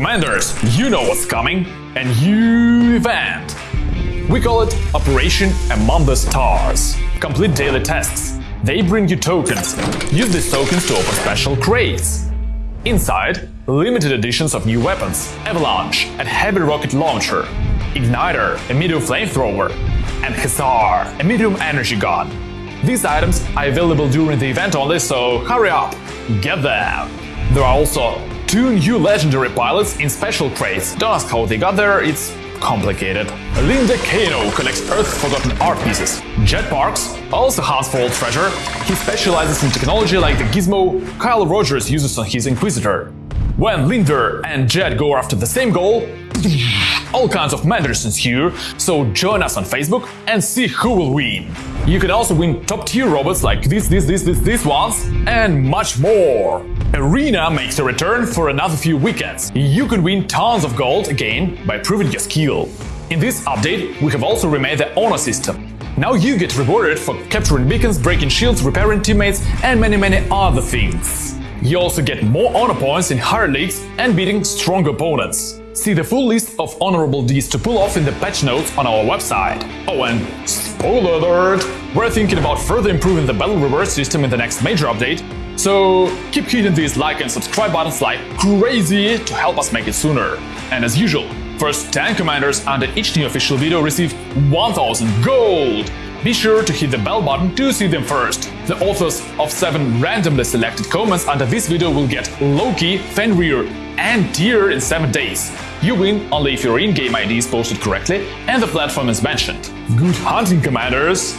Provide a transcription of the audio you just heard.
Commanders, you know what's coming. A new event. We call it Operation Among the Stars. Complete daily tasks. They bring you tokens. Use these tokens to open special crates. Inside, limited editions of new weapons, Avalanche, a heavy rocket launcher, Igniter, a medium flamethrower, and Hussar, a medium energy gun. These items are available during the event only, so hurry up, get them! There are also two new legendary pilots in special crates. Don't ask how they got there, it's complicated. Linda Kano collects Earth-forgotten art pieces. Jet Parks also hunts for old treasure. He specializes in technology like the gizmo Kyle Rogers uses on his Inquisitor. When Linda and Jet go after the same goal, all kinds of matters here, so join us on Facebook and see who will win. You can also win top tier robots like this, this, this, this, these ones, and much more. Arena makes a return for another few weekends. You can win tons of gold again by proving your skill. In this update, we have also remade the honor system. Now you get rewarded for capturing beacons, breaking shields, repairing teammates, and many many other things. You also get more honor points in higher leagues and beating strong opponents. See the full list of honorable deeds to pull off in the patch notes on our website. Oh and spoiler alert! We're thinking about further improving the battle reward system in the next major update, so keep hitting these like and subscribe buttons like crazy to help us make it sooner. And as usual, first 10 commanders under each new official video receive 1000 gold! Be sure to hit the bell button to see them first. The authors of 7 randomly selected comments under this video will get Loki, Fenrir and Tyr in 7 days. You win only if your in-game ID is posted correctly and the platform is mentioned. Good hunting, commanders!